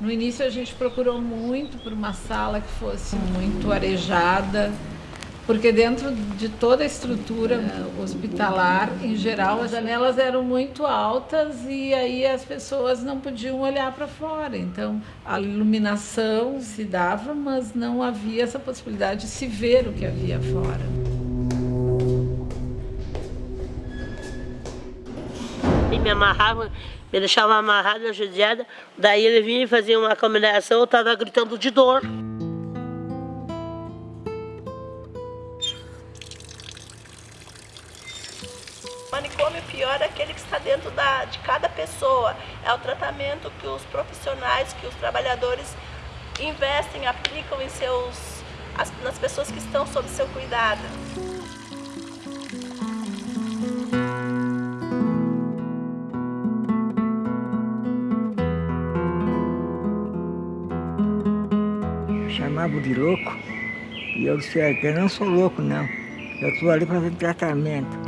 No início a gente procurou muito por uma sala que fosse muito arejada, porque dentro de toda a estrutura hospitalar, em geral, as janelas eram muito altas e aí as pessoas não podiam olhar para fora. Então, a iluminação se dava, mas não havia essa possibilidade de se ver o que havia fora. E me amarrava me deixava amarrada, judiada, daí ele vinha e fazia uma combinação, eu estava gritando de dor. Manicômio pior é aquele que está dentro da, de cada pessoa. É o tratamento que os profissionais, que os trabalhadores investem, aplicam em seus, as, nas pessoas que estão sob seu cuidado. Chamavam de louco. E eu disse, é, eu não sou louco não. Eu estou ali fazendo tratamento.